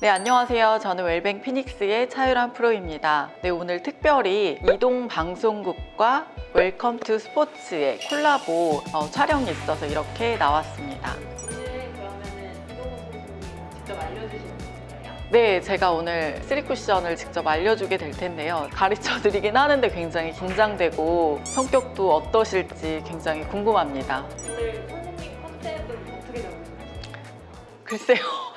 네, 안녕하세요. 저는 웰뱅 피닉스의 차유람 프로입니다. 네, 오늘 특별히 이동 방송국과 웰컴 투 스포츠의 콜라보 어, 촬영이 있어서 이렇게 나왔습니다. 네, 제가 오늘 쓰리 쿠션을 직접 알려주게 될 텐데요. 가르쳐 드리긴 하는데 굉장히 긴장되고 성격도 어떠실지 굉장히 궁금합니다. 오늘 선생님 컨셉을 어떻게 잡으셨나요? 글쎄요.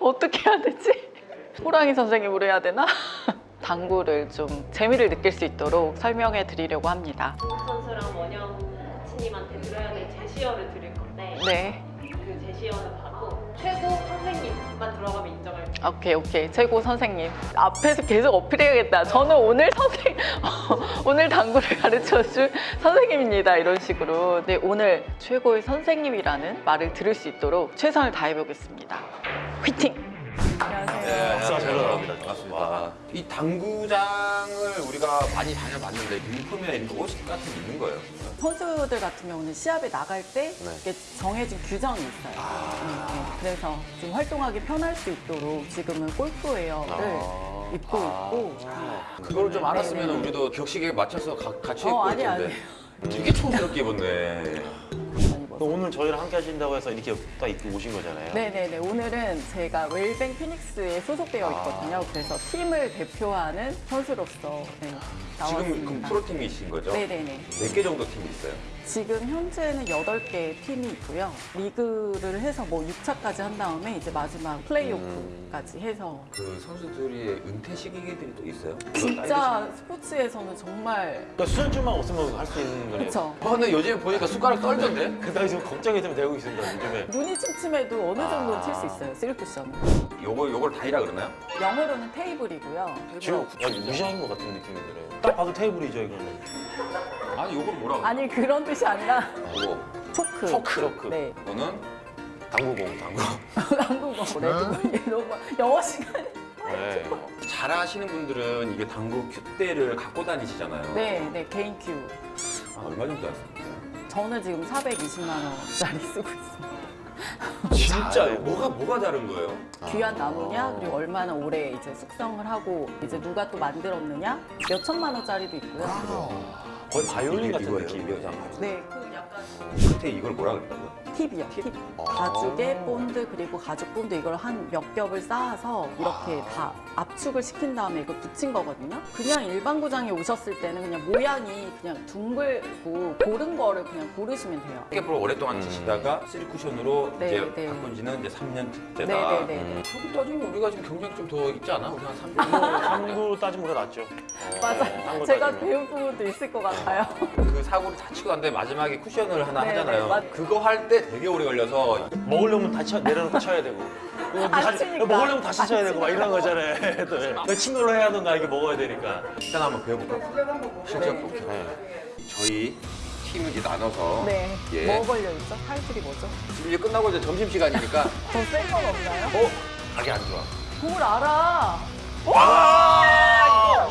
어떻게 해야 되지? 호랑이 선생님으로 해야 되나? 당구를 좀 재미를 느낄 수 있도록 설명해 드리려고 합니다. 선수랑 원영 코치님한테 들어야 될 제시어를 드릴 건데 네. 그 제시어는 바로 최고 선생님만 들어가면 인정할 거예요. 오케이, 오케이. 최고 선생님. 앞에서 계속 어필해야겠다. 저는 오늘 선생, 오늘 당구를 가르쳐 줄 선생님입니다. 이런 식으로. 네, 오늘 최고의 선생님이라는 말을 들을 수 있도록 최선을 다해보겠습니다. 화이팅! 안녕하세요. 네, 박수가 잘 나갑니다. 반갑습니다. 와. 이 당구장을 우리가 많이 다녀봤는데 유니폼이나 이런 옷 같은 게 있는 거예요. 선수들 같은 경우는 시합에 나갈 때 네. 이게 정해진 규정이 있어요. 아. 네, 네. 그래서 좀 활동하기 편할 수 있도록 지금은 골프웨어를 아. 입고 아. 있고 그걸 좀 알았으면 네네. 우리도 격식에 맞춰서 가- 같이 어, 입고 아니, 있던데. 되게 촌스럽게 입었네. 오늘 저희랑 함께 하신다고 해서 이렇게 딱 입고 오신 거잖아요. 네네네. 오늘은 제가 웰뱅 피닉스에 소속되어 있거든요. 그래서 팀을 대표하는 선수로서 네, 지금 그럼 나왔습니다. 프로팀이신 거죠? 네네네. 몇 개 정도 팀이 있어요? 지금 현재는 8개 팀이 있고요. 리그를 해서 뭐 6차까지 한 다음에 이제 마지막 플레이오프까지 해서 그 선수들이 은퇴 시기들이 또 있어요? 진짜 스포츠에서는 정말 그러니까 수전줄만 없으면 할 수 있는 거네요. 그쵸. 아, 근데 요즘 보니까 숟가락 떨던데? 그다음에 지금 걱정이 좀 되고 있습니다. 요즘에. 눈이 침침해도 어느 정도는 아. 칠수 있어요. 쓰리쿠션은. 요거 요걸 다이라 그러나요? 영어로는 테이블이고요. 지금 야, 무시하는 것 같은 느낌이 들어요. 딱 봐도 테이블이죠 이거는. 아니 요걸 뭐라고? 아니 그런 뜻이 아니라 요거 초크. 초크. 초크. 네. 이거는 당구공 당구. 한국어 red ball 너무 영어 시간. 네. 잘 아시는 분들은 이게 당구 큐대를 갖고 다니시잖아요. 네, 네 개인 큐. 아, 얼마 정도 하셨어요? 저는 지금 420만 원짜리 쓰고 있습니다. 진짜요? 뭐가 뭐가 다른 거예요? 귀한 나무냐 그리고 얼마나 오래 이제 숙성을 하고 이제 누가 또 만들었느냐 몇 천만 원짜리도 있고요. 거의 바이올린 같은 느낌이에요. 네, 그 약간 끝에 이걸 뭐라 그랬다고요? 팁이요. 팁. 가죽에 본드 그리고 가죽 본드 이걸 한 몇 겹을 쌓아서 이렇게 다 압축을 시킨 다음에 이걸 붙인 거거든요. 그냥 일반 구장에 오셨을 때는 그냥 모양이 그냥 둥글고 고른 거를 그냥 고르시면 돼요. 스케프를 오랫동안 치시다가 쓰리 쿠션으로 네, 이제 네. 바꾼 지는 이제 3년째다. 네, 네, 네, 네. 그렇게 따지면 우리가 지금 경쟁이 좀더 있지 않아? 우리 한 3년? 당구 따지면 우리가 낫죠. 어, 맞아요. 딴거 제가 따지면. 배운 부분도 있을 것 같아요. 그 사고를 다 치고 갔는데 마지막에 쿠션을 하나 네, 하잖아요. 네, 맞- 그거 할 때 되게 오래 걸려서 먹으려면 다시 쳐- 내려놓고 쳐야 되고. 이거 안 다시- 치니까. 먹으려면 다시 안 쳐야 되고 막 이런. 거잖아요. 또, 예. 그 친구로 해야 하던가 이게 먹어야 되니까. 일단 한번 배워볼까요? 실전 볼게요. 네. 저희 팀을 이제 나눠서 네. 예. 뭐 걸려 있죠? 타이틀이 뭐죠? 지금 이제 끝나고 이제 점심 시간이니까 더 센 건 없나요? 어? 각이 안 좋아. 뭘 알아? 와!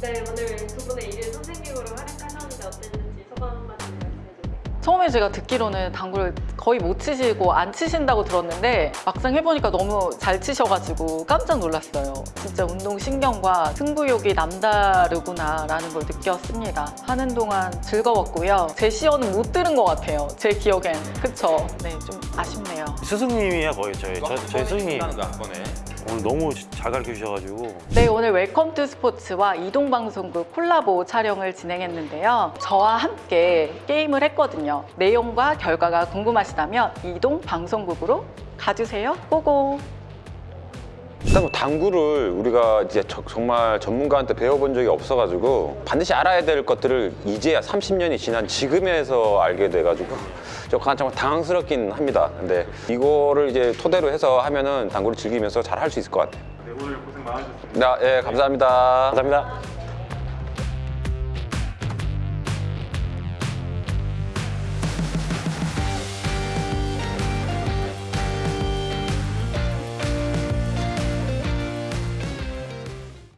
네, 오늘 두 분의 일일 선생님으로 활약하셨는데 어땠는지 소감 한마디 말씀해주세요. 처음에 제가 듣기로는 당구를 거의 못 치시고 안 치신다고 들었는데 막상 해보니까 너무 잘 치셔가지고 깜짝 놀랐어요. 진짜 운동신경과 승부욕이 남다르구나 라는 걸 느꼈습니다. 하는 동안 즐거웠고요. 제 시연은 못 들은 것 같아요. 제 기억엔. 그쵸? 네, 좀 아쉽네요. 스승님이야 거의 저희 저, 저희 스승님 끝나는 거한 번에. 오늘 너무 잘 가르쳐 주셔가지고 네, 오늘 웰컴 투 스포츠와 이동방송국 콜라보 촬영을 진행했는데요. 저와 함께 게임을 했거든요. 내용과 결과가 궁금하시다면 이동방송국으로 가주세요. Go go! 일단 뭐 당구를 우리가 이제 저, 정말 전문가한테 배워본 적이 없어가지고 반드시 알아야 될 것들을 이제야 30년이 지난 지금에서 알게 돼가지고 조금 정말 당황스럽긴 합니다. 근데 이거를 이제 토대로 해서 하면은 당구를 즐기면서 잘 할 수 있을 것 같아요. 네, 오늘 고생 많으셨습니다. 네, 예, 감사합니다. 감사합니다.